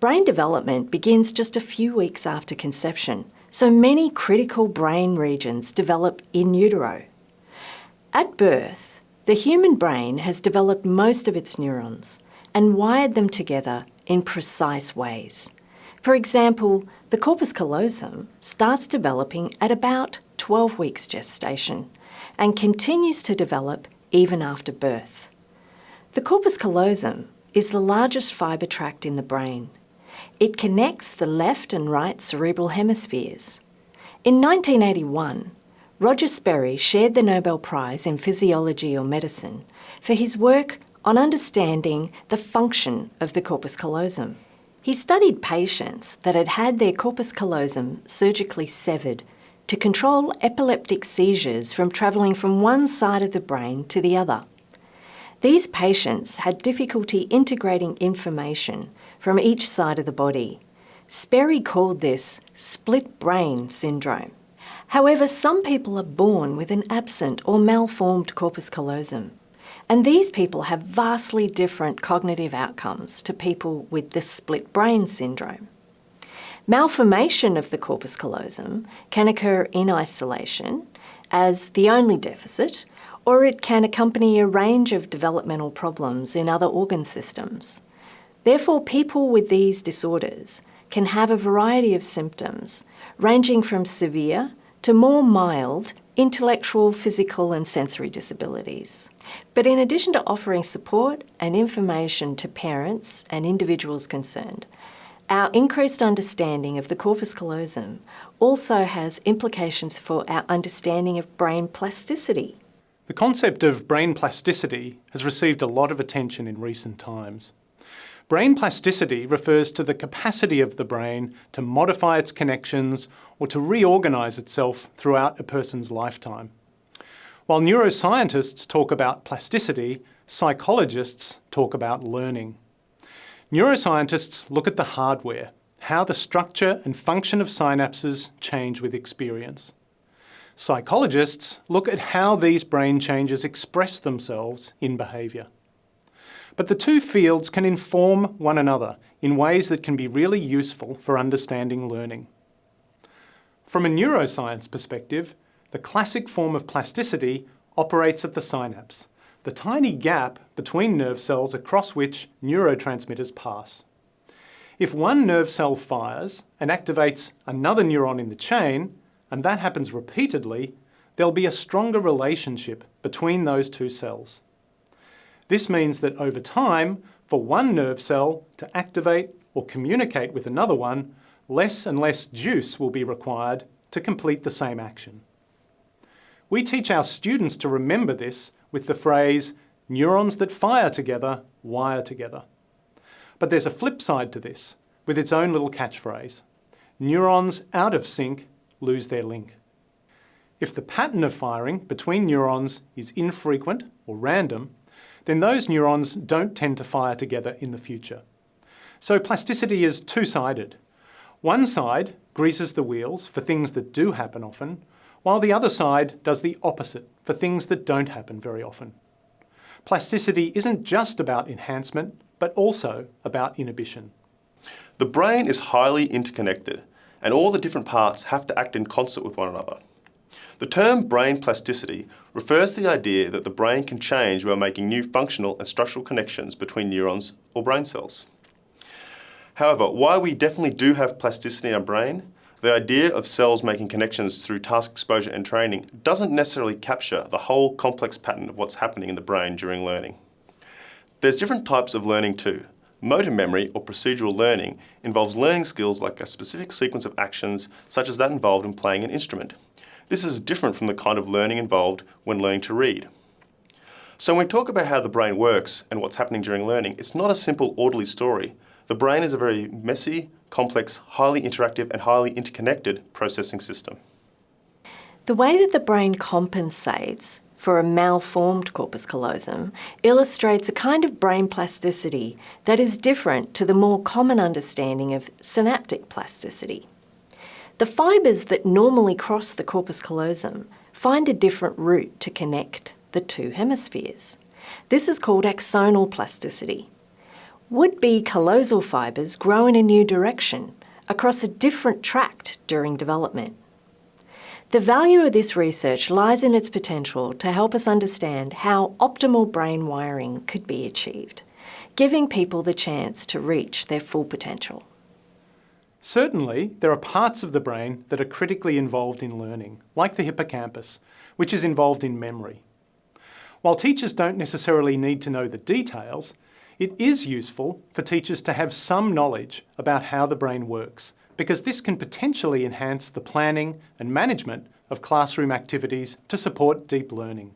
Brain development begins just a few weeks after conception, so many critical brain regions develop in utero. At birth, the human brain has developed most of its neurons and wired them together in precise ways. For example, the corpus callosum starts developing at about 12 weeks gestation and continues to develop even after birth. The corpus callosum is the largest fibre tract in the brain it connects the left and right cerebral hemispheres. In 1981, Roger Sperry shared the Nobel Prize in Physiology or Medicine for his work on understanding the function of the corpus callosum. He studied patients that had had their corpus callosum surgically severed to control epileptic seizures from travelling from one side of the brain to the other. These patients had difficulty integrating information from each side of the body. Sperry called this split brain syndrome. However, some people are born with an absent or malformed corpus callosum, and these people have vastly different cognitive outcomes to people with the split brain syndrome. Malformation of the corpus callosum can occur in isolation as the only deficit, or it can accompany a range of developmental problems in other organ systems. Therefore, people with these disorders can have a variety of symptoms, ranging from severe to more mild intellectual, physical and sensory disabilities. But in addition to offering support and information to parents and individuals concerned, our increased understanding of the corpus callosum also has implications for our understanding of brain plasticity. The concept of brain plasticity has received a lot of attention in recent times. Brain plasticity refers to the capacity of the brain to modify its connections or to reorganise itself throughout a person's lifetime. While neuroscientists talk about plasticity, psychologists talk about learning. Neuroscientists look at the hardware, how the structure and function of synapses change with experience. Psychologists look at how these brain changes express themselves in behaviour. But the two fields can inform one another in ways that can be really useful for understanding learning. From a neuroscience perspective, the classic form of plasticity operates at the synapse, the tiny gap between nerve cells across which neurotransmitters pass. If one nerve cell fires and activates another neuron in the chain, and that happens repeatedly, there'll be a stronger relationship between those two cells. This means that over time, for one nerve cell to activate or communicate with another one, less and less juice will be required to complete the same action. We teach our students to remember this with the phrase, neurons that fire together, wire together. But there's a flip side to this, with its own little catchphrase. Neurons out of sync lose their link. If the pattern of firing between neurons is infrequent or random, then those neurons don't tend to fire together in the future. So plasticity is two-sided. One side greases the wheels for things that do happen often, while the other side does the opposite for things that don't happen very often. Plasticity isn't just about enhancement, but also about inhibition. The brain is highly interconnected, and all the different parts have to act in concert with one another. The term brain plasticity refers to the idea that the brain can change while making new functional and structural connections between neurons or brain cells. However, while we definitely do have plasticity in our brain, the idea of cells making connections through task exposure and training doesn't necessarily capture the whole complex pattern of what's happening in the brain during learning. There's different types of learning too. Motor memory or procedural learning involves learning skills like a specific sequence of actions such as that involved in playing an instrument. This is different from the kind of learning involved when learning to read. So when we talk about how the brain works and what's happening during learning, it's not a simple orderly story. The brain is a very messy, complex, highly interactive and highly interconnected processing system. The way that the brain compensates for a malformed corpus callosum illustrates a kind of brain plasticity that is different to the more common understanding of synaptic plasticity. The fibres that normally cross the corpus callosum find a different route to connect the two hemispheres. This is called axonal plasticity. Would-be callosal fibres grow in a new direction, across a different tract during development. The value of this research lies in its potential to help us understand how optimal brain wiring could be achieved, giving people the chance to reach their full potential. Certainly, there are parts of the brain that are critically involved in learning, like the hippocampus, which is involved in memory. While teachers don't necessarily need to know the details, it is useful for teachers to have some knowledge about how the brain works, because this can potentially enhance the planning and management of classroom activities to support deep learning.